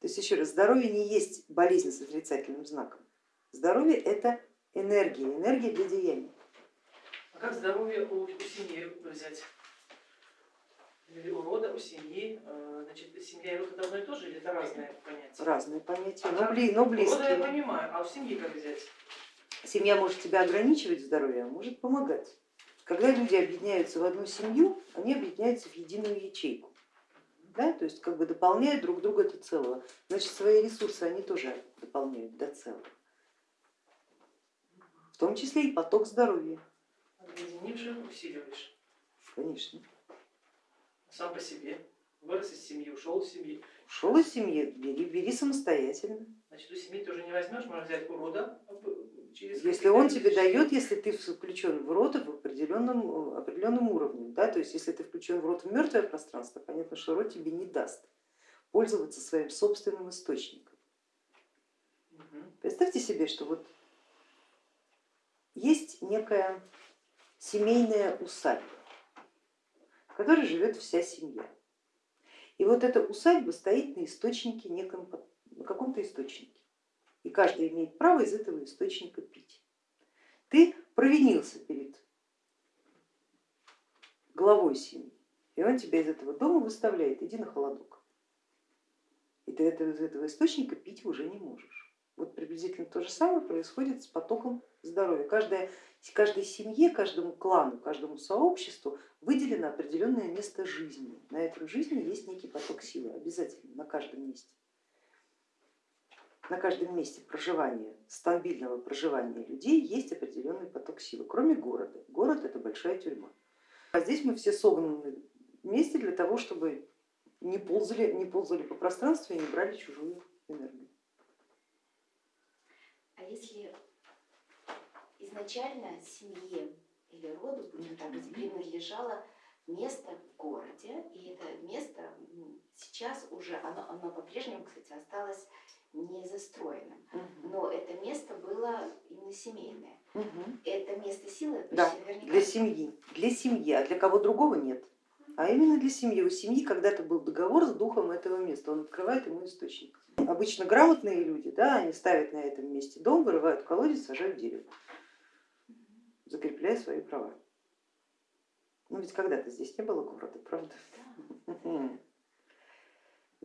То есть еще раз, здоровье не есть болезнь с отрицательным знаком. Здоровье это энергия, энергия для деяния. А как здоровье у, у семьи взять? Или у рода, у семьи? Э, значит, семья и род это одно и то же или это разные понятия? Разные понятия, А но, как? бли, но близкие. У рода я понимаю, а у семьи как взять? Семья может тебя ограничивать здоровье, а может помогать. Когда люди объединяются в одну семью, они объединяются в единую ячейку. Да? То есть как бы дополняют друг друга до целого. Значит, свои ресурсы они тоже дополняют до целого. В том числе и поток здоровья, Объединивших усиливаешь. конечно. Сам по себе. Вырос из семьи, ушел из семьи. Ушел из семьи, бери, бери самостоятельно. Значит, у семьи ты уже не возьмешь, можно взять у рода через Если он тебе дает, если ты включен в рот в определенном, определенном уровне, да, то есть если ты включен в рот в мертвое пространство, понятно, что рот тебе не даст пользоваться своим собственным источником. Представьте себе, что вот есть некая семейная усадьба, в которой живет вся семья. И вот эта усадьба стоит на источнике, неком, на каком-то источнике. И каждый имеет право из этого источника провинился перед главой семьи, и он тебя из этого дома выставляет, иди на холодок. И ты это- из этого источника пить уже не можешь. Вот приблизительно то же самое происходит с потоком здоровья. Каждая, каждой семье, каждому клану, каждому сообществу выделено определенное место жизни. На этом жизни есть некий поток силы, обязательно, на каждом месте. На каждом месте проживания, стабильного проживания людей есть определенный поток силы, кроме города. Город это большая тюрьма. А здесь мы все согнаны вместе для того, чтобы не ползали, не ползали по пространству и не брали чужую энергию. А если изначально семье или роду, будем так говорить, принадлежало место в городе, и это место сейчас уже, оно, оно по-прежнему, кстати, осталось не застроенным, Мгм. но это место было именно семейное. Мгм. Это место силы почти Да, наверняка. для семьи, для семьи, а для кого другого нет. А именно для семьи. У семьи когда-то был договор с духом этого места, он открывает ему источник. Обычно грамотные люди, да, они ставят на этом месте дом, вырывают колодец, сажают дерево, закрепляя свои права. Ну ведь когда-то здесь не было города, правда? Да.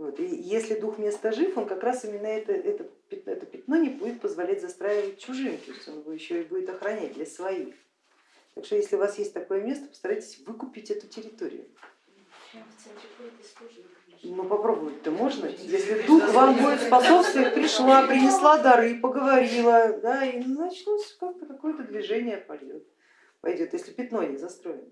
Вот. И если дух места жив, он как раз именно это, это, это пятно не будет позволять застраивать чужим, то есть он его еще и будет охранять для своих. Так что если у вас есть такое место, постарайтесь выкупить эту территорию. Ну попробовать-то можно, если дух вам будет способствовать, пришла, принесла дары, поговорила, да, и начнется как-то какое-то движение пойдет, пойдет, если пятно не застроено.